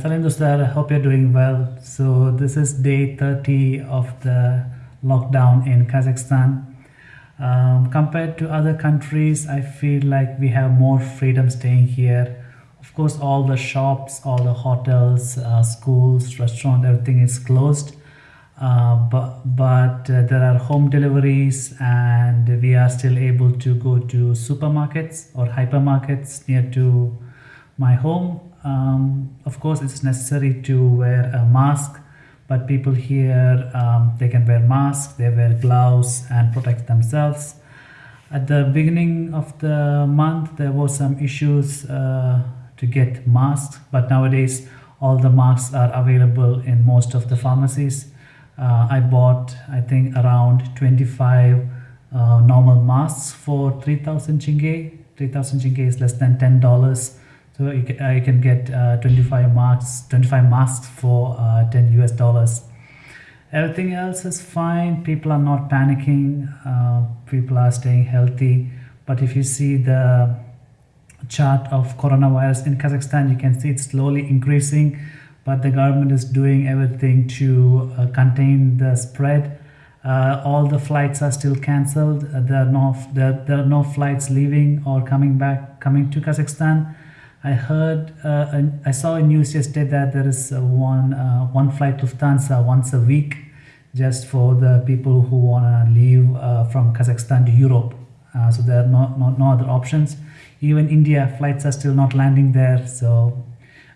Salim Dostar, I hope you're doing well. So this is day 30 of the lockdown in Kazakhstan. Um, compared to other countries, I feel like we have more freedom staying here. Of course, all the shops, all the hotels, uh, schools, restaurants, everything is closed. Uh, but but uh, there are home deliveries and we are still able to go to supermarkets or hypermarkets near to my home um, of course it's necessary to wear a mask but people here um, they can wear masks they wear gloves and protect themselves. At the beginning of the month there was some issues uh, to get masks but nowadays all the masks are available in most of the pharmacies. Uh, I bought I think around 25 uh, normal masks for 3000 tenge 3000 tenge is less than $10 so you can, uh, you can get uh, 25 marks, 25 masks for uh, 10 US dollars. Everything else is fine. People are not panicking. Uh, people are staying healthy. But if you see the chart of coronavirus in Kazakhstan, you can see it's slowly increasing. But the government is doing everything to uh, contain the spread. Uh, all the flights are still cancelled. there no there, there are no flights leaving or coming back coming to Kazakhstan. I heard, uh, I saw a news yesterday that there is one uh, one flight Lufthansa once a week, just for the people who want to leave uh, from Kazakhstan to Europe. Uh, so there are no, no, no other options. Even India flights are still not landing there. So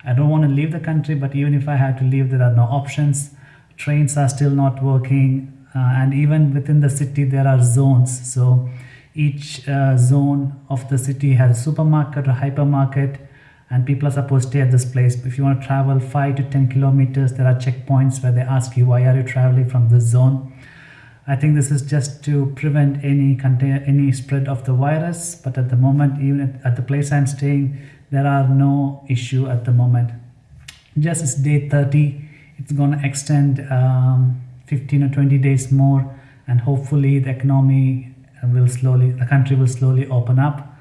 I don't want to leave the country, but even if I had to leave, there are no options. Trains are still not working, uh, and even within the city there are zones. So each uh, zone of the city has a supermarket or hypermarket and people are supposed to stay at this place. If you want to travel 5 to 10 kilometers, there are checkpoints where they ask you, why are you traveling from this zone? I think this is just to prevent any any spread of the virus. But at the moment, even at, the place I'm staying, there are no issue at the moment. Just it's day 30. It's going to extend um, 15 or 20 days more. And hopefully the economy will slowly, the country will slowly open up.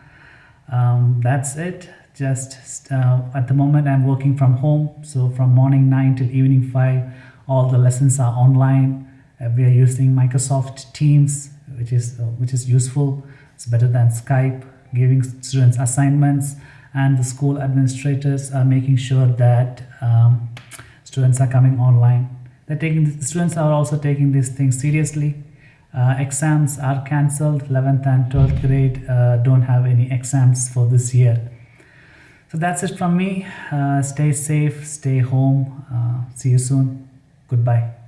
Um, that's it just uh, at the moment I'm working from home so from morning 9 till evening 5 all the lessons are online. Uh, we are using Microsoft Teams which is uh, which is useful. It's better than Skype giving students assignments and the school administrators are making sure that um, students are coming online. They're taking the students are also taking these things seriously. Uh, exams are cancelled. 11th and 12th grade uh, don't have any exams for this year so that's it from me. Uh, stay safe, stay home. Uh, see you soon. Goodbye.